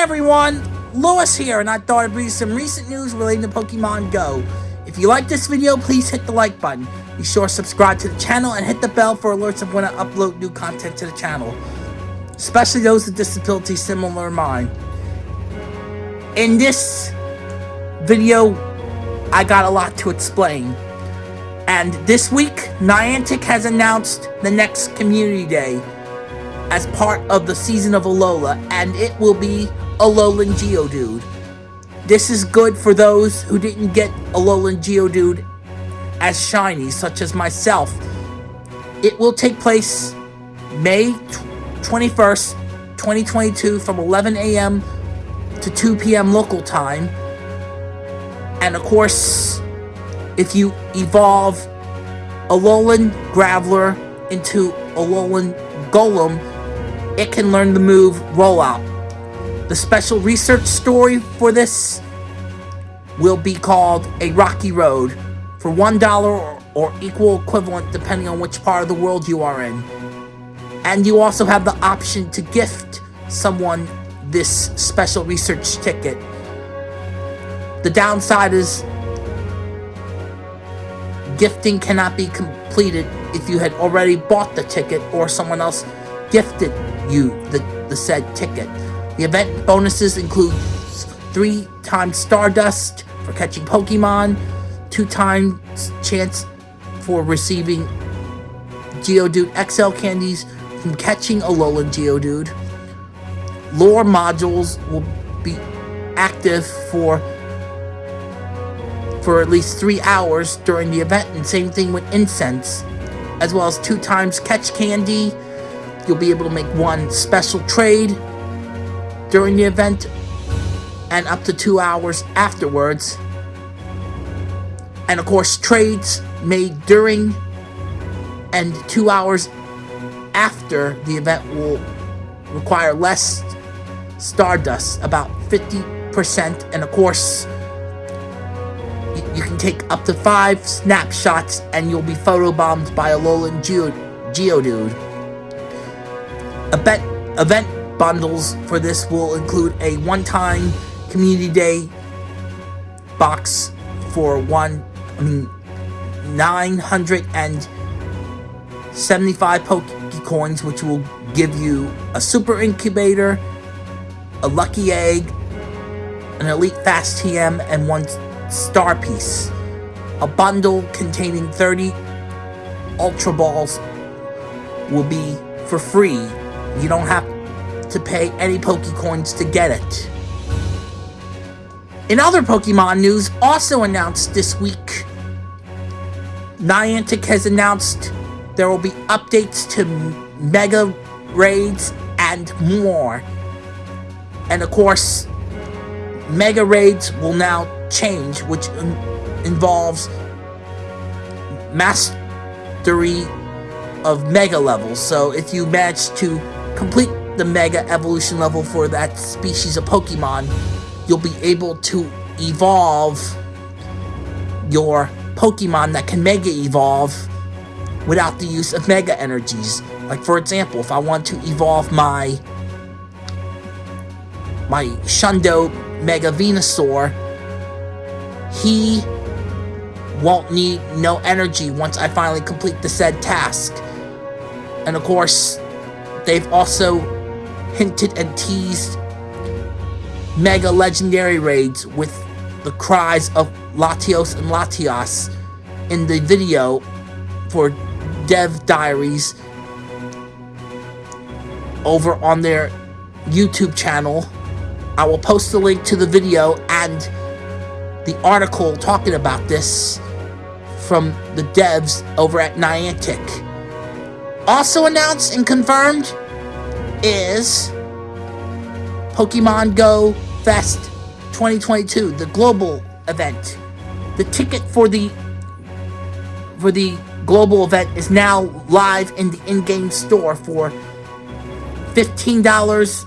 everyone, Lewis here, and I thought I'd bring you some recent news relating to Pokemon Go. If you like this video, please hit the like button. Be sure to subscribe to the channel and hit the bell for alerts of when I upload new content to the channel. Especially those with disabilities similar to mine. In this video, I got a lot to explain. And this week, Niantic has announced the next Community Day as part of the season of Alola, and it will be Alolan Geodude. This is good for those who didn't get Alolan Geodude as shiny, such as myself. It will take place May 21st, 2022 from 11 a.m. to 2 p.m. local time. And of course, if you evolve Alolan Graveler into Alolan Golem, it can learn the move Rollout. The special research story for this will be called A Rocky Road for $1 or equal equivalent depending on which part of the world you are in. And you also have the option to gift someone this special research ticket. The downside is gifting cannot be completed if you had already bought the ticket or someone else gifted you the, the said ticket. The event bonuses include 3 times Stardust for catching Pokemon, 2 times chance for receiving Geodude XL candies from catching Alolan Geodude. Lure modules will be active for for at least 3 hours during the event and same thing with incense as well as 2 times catch candy You'll be able to make one special trade during the event and up to two hours afterwards. And of course, trades made during and two hours after the event will require less Stardust, about 50%. And of course, you can take up to five snapshots and you'll be photobombed by a Alolan Geodude. Event, event bundles for this will include a one-time community day box for one, I mean, 975 Pokecoins, which will give you a super incubator, a lucky egg, an elite fast TM, and one star piece. A bundle containing 30 Ultra Balls will be for free you don't have to pay any Pokecoins to get it. In other Pokemon news, also announced this week, Niantic has announced there will be updates to Mega Raids and more. And of course, Mega Raids will now change, which involves mastery of Mega levels. So if you manage to complete the Mega Evolution level for that species of Pokemon, you'll be able to evolve your Pokemon that can Mega Evolve without the use of Mega Energies. Like, for example, if I want to evolve my my Shundo Mega Venusaur, he won't need no energy once I finally complete the said task. And of course, They've also hinted and teased mega legendary raids with the cries of Latios and Latias in the video for Dev Diaries over on their YouTube channel. I will post the link to the video and the article talking about this from the devs over at Niantic. Also announced and confirmed is Pokemon Go Fest 2022, the global event. The ticket for the for the global event is now live in the in-game store for $15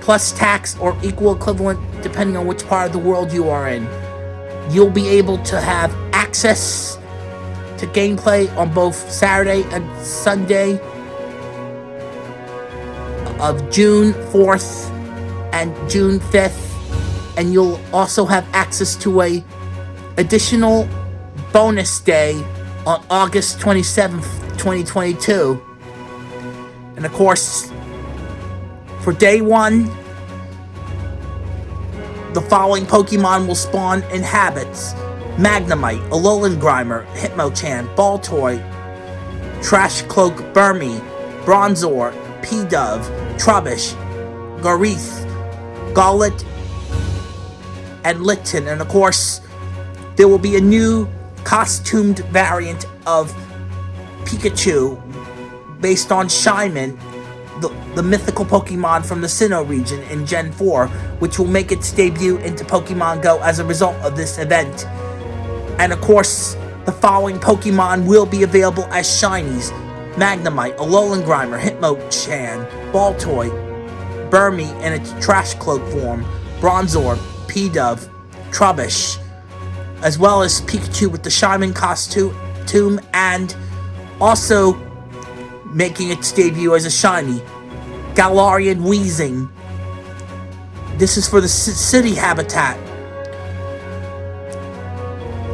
plus tax or equal equivalent depending on which part of the world you are in. You'll be able to have access to gameplay on both Saturday and Sunday of June 4th and June 5th. And you'll also have access to a additional bonus day on August 27th, 2022. And of course, for day one, the following Pokemon will spawn in habits. Magnemite, Alolan Grimer, Hitmonchan, Baltoy, Trash Cloak Burmy, Bronzor, Pidove, Trubbish, Garith, Golett, and Litten. And of course, there will be a new costumed variant of Pikachu based on Shaymin, the, the mythical Pokemon from the Sinnoh region in Gen 4, which will make its debut into Pokemon Go as a result of this event. And of course, the following Pokemon will be available as Shinies. Magnemite, Alolan Grimer, Hitmonchan, Baltoy, Burmy in its Trash Cloak form, Bronzor, Pidove, Trubbish, as well as Pikachu with the Shaymin costume, and also making its debut as a shiny, Galarian Weezing. This is for the city habitat.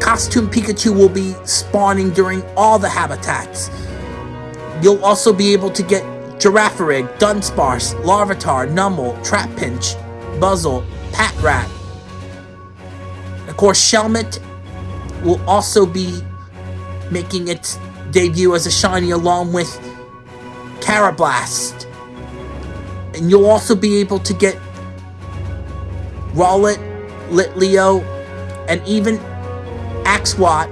Costume Pikachu will be spawning during all the habitats. You'll also be able to get Girafarig, Dunsparce, Larvitar, Numel, Trapinch, Buzzle, Patrat. Of course, Shelmet will also be making its debut as a shiny along with Karrablast. And you'll also be able to get Rowlet, Litleo, and even Axwat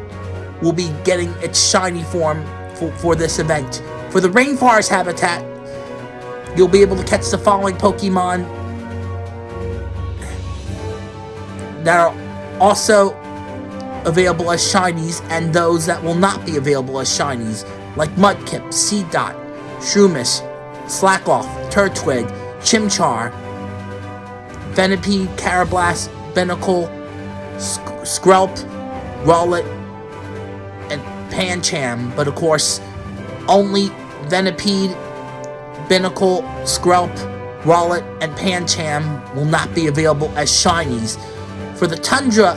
will be getting its shiny form for, for this event. For the Rainforest habitat, you'll be able to catch the following Pokemon. That are also available as shinies and those that will not be available as shinies, like Mudkip, Seedot, Shroomish, Slakoth, Turtwig, Chimchar, Venipede, Karrablast, Binacle, Sk Skrelp, Rowlet, and Pancham, but of course, only Venipede, Binacle, Skrelp, Rowlet, and Pancham will not be available as shinies. For the Tundra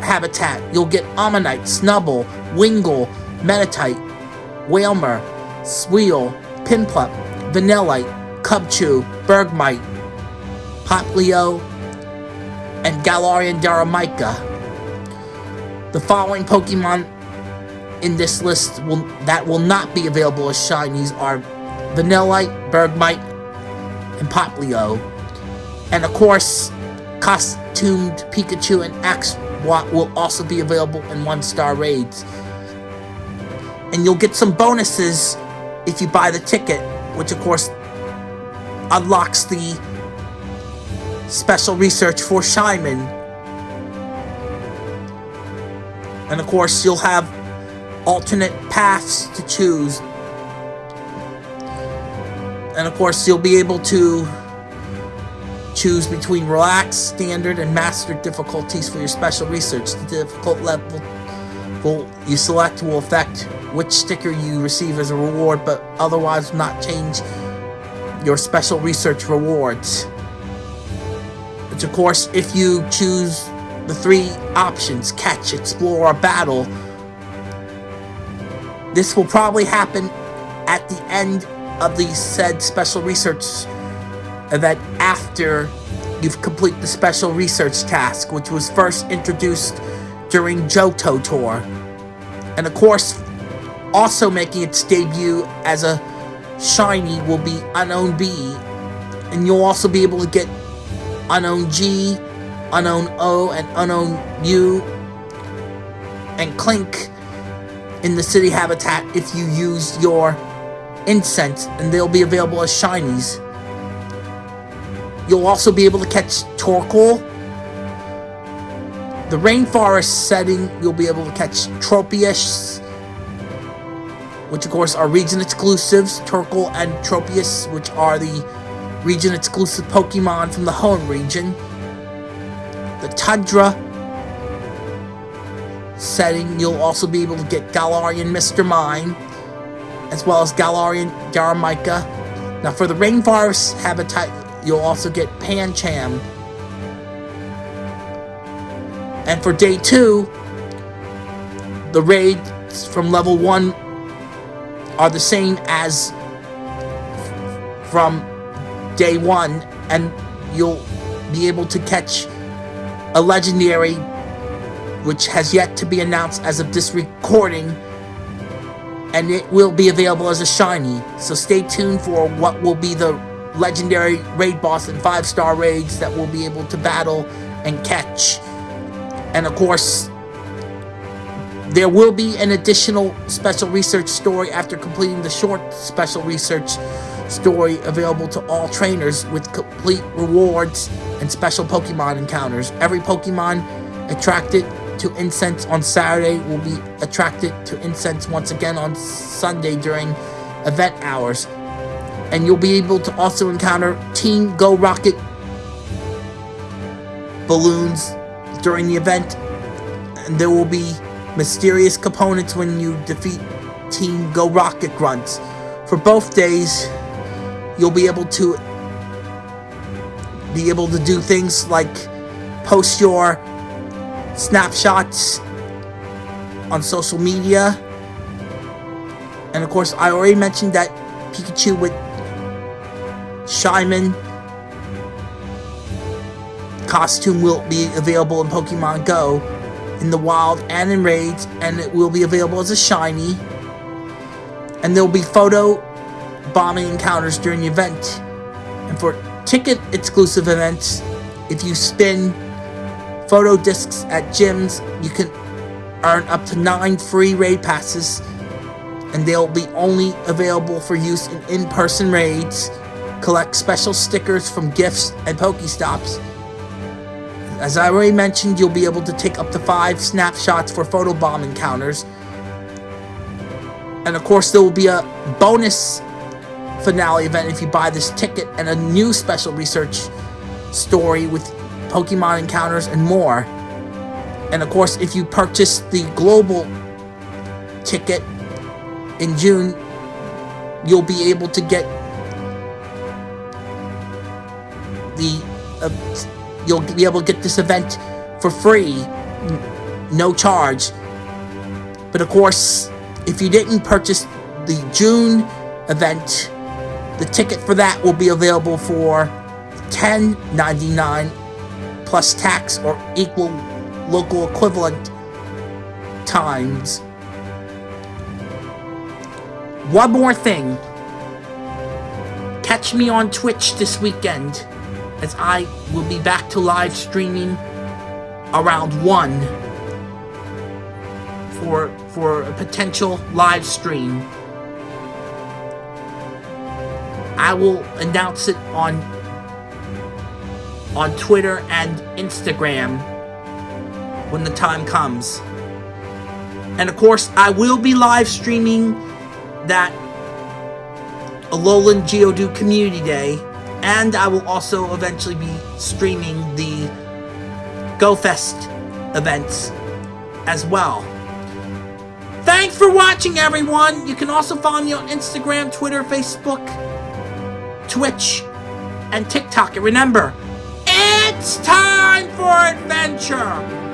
habitat, you'll get Ammonite, Snubble, Wingull, Metatite, Wailmer, Sweel, Piplup, Vanillite, Cubchoo, Bergmite, Popplio, and Galarian Darumaka. The following Pokemon in this list will that will not be available as shinies are Vanillite, Bergmite, and Popplio. And of course, costumed Pikachu and Axwat will also be available in one-star raids. And you'll get some bonuses if you buy the ticket, which of course unlocks the special research for Shaymin. And of course, you'll have alternate paths to choose. And of course, you'll be able to choose between relaxed, standard, and master difficulties for your special research. The difficult level you select will affect which sticker you receive as a reward, but otherwise not change your special research rewards. Which of course, if you choose the three options, catch, explore, or battle, this will probably happen at the end of the said special research event after you've completed the special research task, which was first introduced during Johto Tour. And of course, also making its debut as a shiny will be Unown B. And you'll also be able to get Unown G, Unown O, and Unown U, and Klink in the city habitat if you use your incense, and they'll be available as shinies. You'll also be able to catch Torkoal. The rainforest setting, you'll be able to catch Tropius, which of course are region exclusives, Torkoal and Tropius, which are the region exclusive Pokemon from the Hoenn region. The Tundra setting, you'll also be able to get Galarian Mr. Mime, as well as Galarian Darumaka. Now for the Rainforest habitat, you'll also get Pancham. And for day two, the raids from level one are the same as from day one, and you'll be able to catch a legendary, which has yet to be announced as of this recording, and it will be available as a shiny. So stay tuned for what will be the legendary raid boss and five star raids that we'll be able to battle and catch. And of course, there will be an additional special research story after completing the short special research story available to all trainers with complete rewards and special Pokemon encounters. Every Pokemon attracted to incense on Saturday will be attracted to incense once again on Sunday during event hours. And you'll be able to also encounter Team Go Rocket balloons during the event. And there will be mysterious components when you defeat Team Go Rocket Grunts. For both days, you'll be able to be able to do things like post your snapshots on social media. And of course, I already mentioned that Pikachu with Shaymin costume will be available in Pokemon Go in the wild and in raids, and it will be available as a shiny. And there will be photo bombing encounters during the event. And for ticket exclusive events, if you spin photo discs at gyms, you can earn up to 9 free raid passes. And they'll be only available for use in in-person raids. Collect special stickers from gifts and Pokestops. As I already mentioned, you'll be able to take up to 5 snapshots for photobomb encounters. And of course, there will be a bonus finale event if you buy this ticket and a new special research story with Pokemon encounters and more. And of course, if you purchase the global ticket in June, you'll be able to get the uh, you'll be able to get this event for free, no charge. But of course, if you didn't purchase the June event, the ticket for that will be available for $10.99 plus tax or equal local equivalent times. One more thing. Catch me on Twitch this weekend as I will be back to live streaming around 1 for for a potential live stream. I will announce it on on Twitter and Instagram when the time comes. And of course, I will be live streaming that Alolan Geodude Community Day, and I will also eventually be streaming the GoFest events as well. Thanks for watching, everyone! You can also follow me on Instagram, Twitter, Facebook, Twitch, and TikTok. And remember, it's time for adventure!